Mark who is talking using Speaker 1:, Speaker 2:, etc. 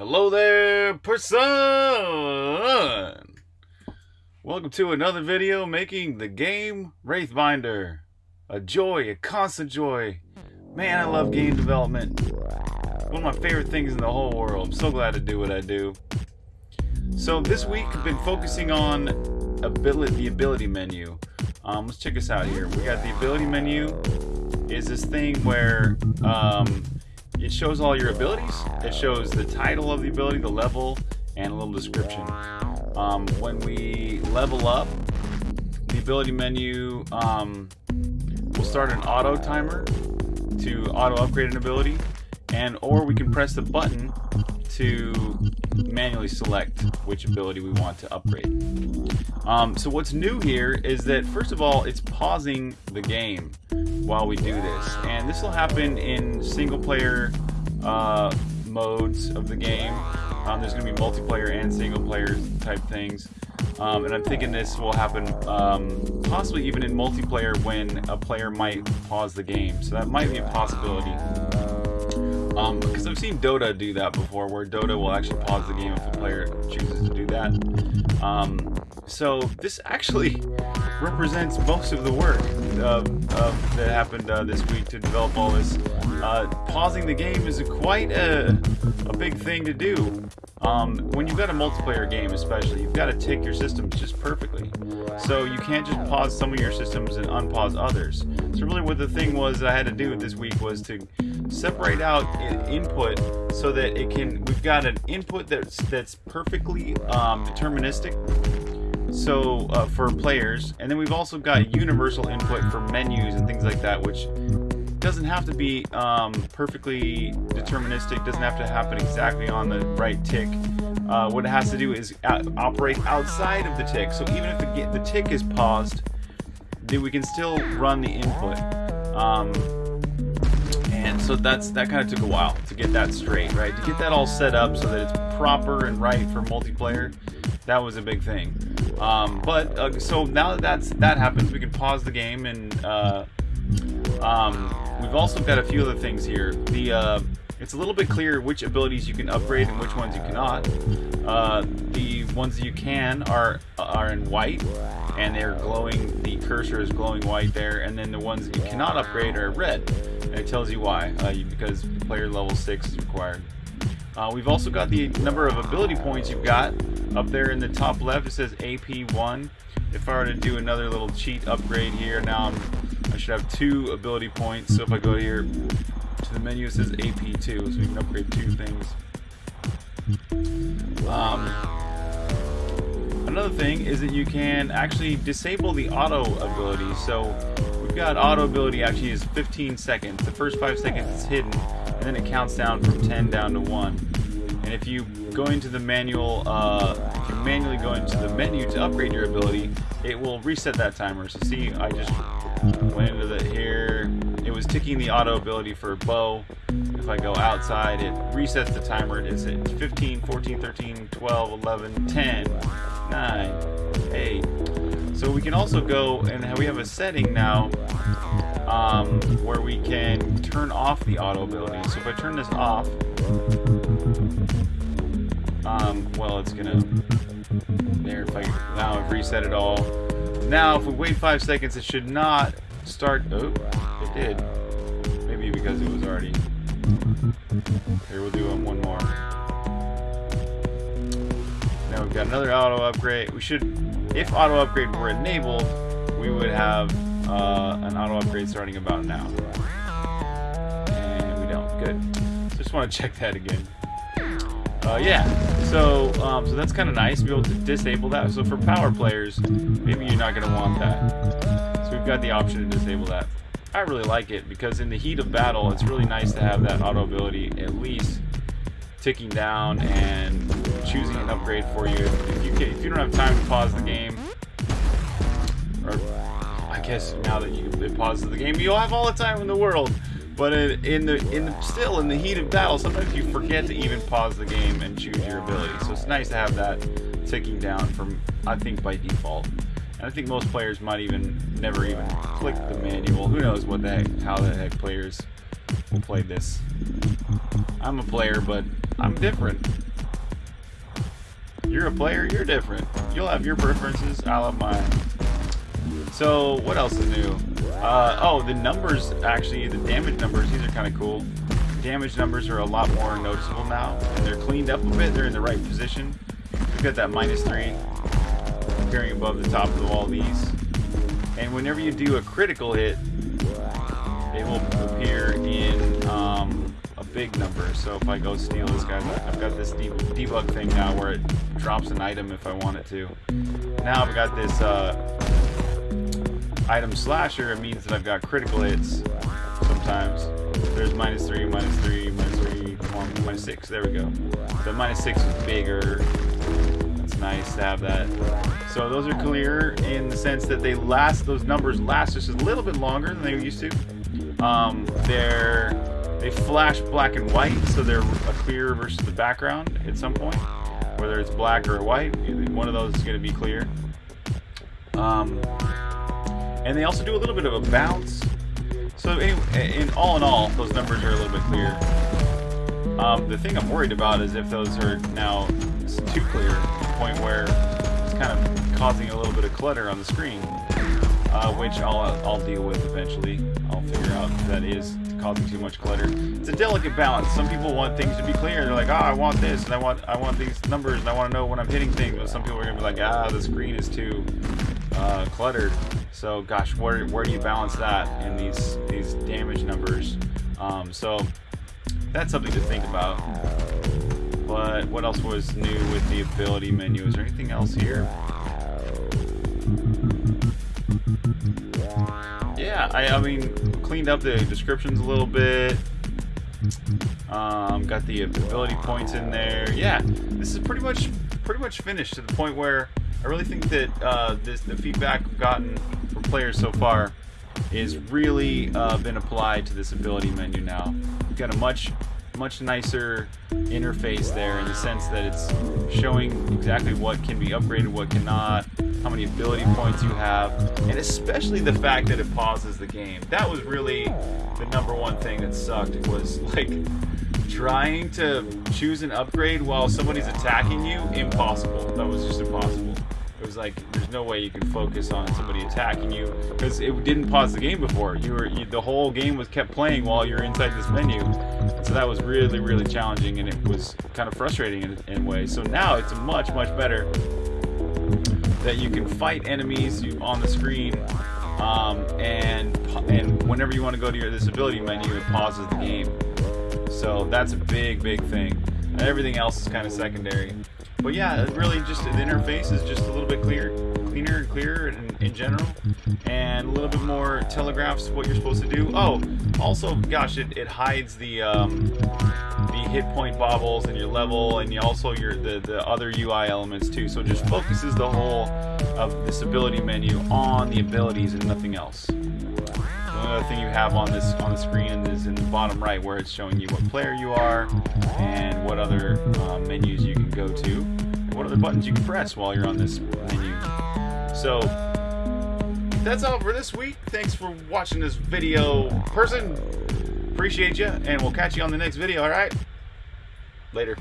Speaker 1: Hello there, person! Welcome to another video making the game Wraithbinder. A joy, a constant joy. Man, I love game development. One of my favorite things in the whole world. I'm so glad to do what I do. So this week I've been focusing on ability, the ability menu. Um, let's check this out here. We got the ability menu. Is this thing where um, it shows all your abilities. It shows the title of the ability, the level, and a little description. Um, when we level up, the ability menu um, will start an auto timer to auto upgrade an ability, and or we can press the button to manually select which ability we want to upgrade. Um, so what's new here is that first of all, it's pausing the game while we do this, and this will happen in single player uh, modes of the game. Um, there's going to be multiplayer and single player type things. Um, and I'm thinking this will happen um, possibly even in multiplayer when a player might pause the game. So that might be a possibility. Um, because I've seen Dota do that before, where Dota will actually pause the game if a player chooses to do that. Um, so this actually represents most of the work uh, uh, that happened uh, this week to develop all this. Uh, pausing the game is a quite a, a big thing to do. Um, when you've got a multiplayer game especially, you've got to tick your systems just perfectly. So you can't just pause some of your systems and unpause others. So really what the thing was I had to do this week was to separate out input so that it can, we've got an input that's, that's perfectly um, deterministic. So uh, for players and then we've also got universal input for menus and things like that which doesn't have to be um, perfectly deterministic doesn't have to happen exactly on the right tick. Uh, what it has to do is operate outside of the tick. So even if the, the tick is paused then we can still run the input. Um, so that's that kind of took a while to get that straight right to get that all set up so that it's proper and right for multiplayer that was a big thing um, but uh, so now that that's that happens, we can pause the game, and uh, um, we've also got a few other things here. The uh, it's a little bit clearer which abilities you can upgrade and which ones you cannot. Ones that you can are are in white, and they're glowing. The cursor is glowing white there, and then the ones that you cannot upgrade are red, and it tells you why. Uh, because player level six is required. Uh, we've also got the number of ability points you've got. Up there in the top left it says AP1. If I were to do another little cheat upgrade here, now I'm, I should have two ability points. So if I go here to the menu it says AP2, so we can upgrade two things. Um, another thing is that you can actually disable the auto ability. So we've got auto ability actually is 15 seconds. The first 5 seconds is hidden and then it counts down from 10 down to 1. And if you go into the manual, uh, if you manually go into the menu to upgrade your ability, it will reset that timer. So see, I just went into the here. Was ticking the auto ability for bow. If I go outside, it resets the timer. It's at 15, 14, 13, 12, 11, 10, 9, 8. So we can also go and we have a setting now um, where we can turn off the auto ability. So if I turn this off, um, well, it's gonna, there, if I, now I've reset it all. Now, if we wait five seconds, it should not start, oh, it did. Maybe because it was already, here, we'll do one more. Now we've got another auto upgrade. We should, if auto upgrade were enabled, we would have uh, an auto upgrade starting about now. And we don't. Good. Just want to check that again. Uh, yeah, so um, so that's kind of nice to be able to disable that. So for power players, maybe you're not going to want that. Got the option to disable that. I really like it because in the heat of battle, it's really nice to have that auto ability at least ticking down and choosing an upgrade for you. If you, if you don't have time to pause the game, or I guess now that you it pauses the game, you'll have all the time in the world. But in the in the, still in the heat of battle, sometimes you forget to even pause the game and choose your ability. So it's nice to have that ticking down from I think by default. I think most players might even never even click the manual. Who knows what the heck, how the heck players will play this. I'm a player, but I'm different. You're a player, you're different. You'll have your preferences, I'll have mine. So, what else is new? Uh, oh, the numbers, actually, the damage numbers, these are kind of cool. Damage numbers are a lot more noticeable now, they're cleaned up a bit, they're in the right position. We've got that minus three appearing above the top of all these. And whenever you do a critical hit, it will appear in um, a big number. So if I go steal this guy, I've got this debug thing now where it drops an item if I want it to. Now I've got this uh, item slasher. It means that I've got critical hits sometimes. There's minus three, minus three, minus three, minus six. There we go. The minus six is bigger. Nice to have that. So those are clear in the sense that they last, those numbers last just a little bit longer than they used to. Um, they're, they flash black and white, so they're a clear versus the background at some point. Whether it's black or white, one of those is going to be clear. Um, and they also do a little bit of a bounce. So anyway, in all in all, those numbers are a little bit clear. Um, the thing I'm worried about is if those are now too clear, to the point where it's kind of causing a little bit of clutter on the screen, uh, which I'll, I'll deal with eventually. I'll figure out if that is causing too much clutter. It's a delicate balance. Some people want things to be clear. They're like, ah, oh, I want this, and I want I want these numbers, and I want to know when I'm hitting things. But some people are gonna be like, ah, the screen is too uh, cluttered. So, gosh, where where do you balance that in these these damage numbers? Um, so that's something to think about. But what else was new with the ability menu? Is there anything else here? Yeah, I, I mean, cleaned up the descriptions a little bit. Um, got the ability points in there. Yeah, this is pretty much pretty much finished to the point where I really think that uh, this the feedback I've gotten from players so far is really uh, been applied to this ability menu now. We've got a much much nicer interface there in the sense that it's showing exactly what can be upgraded, what cannot, how many ability points you have, and especially the fact that it pauses the game. That was really the number one thing that sucked was like trying to choose an upgrade while somebody's attacking you, impossible. That was just impossible. Like there's no way you can focus on somebody attacking you because it didn't pause the game before. You were you, the whole game was kept playing while you're inside this menu, so that was really really challenging and it was kind of frustrating in, in ways. So now it's much much better that you can fight enemies on the screen um, and and whenever you want to go to your disability menu, it pauses the game. So that's a big big thing. And everything else is kind of secondary. But yeah, really just the interface is just a little bit clear, cleaner and clearer in, in general, and a little bit more telegraphs what you're supposed to do. Oh, also, gosh, it, it hides the um, the hit point bobbles and your level, and you also your the the other UI elements too. So it just focuses the whole of this ability menu on the abilities and nothing else. The only other thing you have on this on the screen is in the bottom right where it's showing you what player you are and what other uh, menus you can go to and what other buttons you can press while you're on this menu. So that's all for this week. Thanks for watching this video, person. Appreciate you, and we'll catch you on the next video, alright? Later.